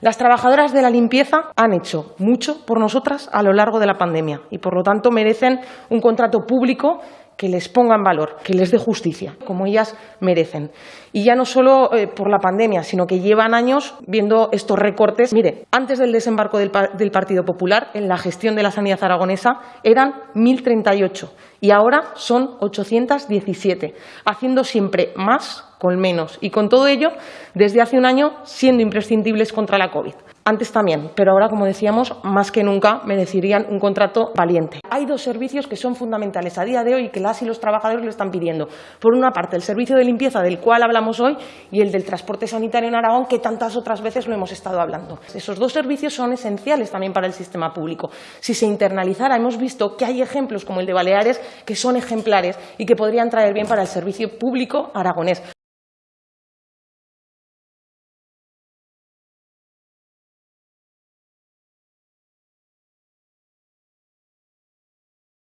Las trabajadoras de la limpieza han hecho mucho por nosotras a lo largo de la pandemia y, por lo tanto, merecen un contrato público que les ponga en valor, que les dé justicia, como ellas merecen. Y ya no solo eh, por la pandemia, sino que llevan años viendo estos recortes. Mire, antes del desembarco del, del Partido Popular, en la gestión de la sanidad aragonesa eran 1.038 y ahora son 817, haciendo siempre más con menos y con todo ello desde hace un año siendo imprescindibles contra la COVID. Antes también, pero ahora, como decíamos, más que nunca merecerían un contrato valiente. Hay dos servicios que son fundamentales a día de hoy y que las y los trabajadores lo están pidiendo. Por una parte, el servicio de limpieza del cual hablamos hoy y el del transporte sanitario en Aragón, que tantas otras veces lo hemos estado hablando. Esos dos servicios son esenciales también para el sistema público. Si se internalizara, hemos visto que hay ejemplos como el de Baleares que son ejemplares y que podrían traer bien para el servicio público aragonés.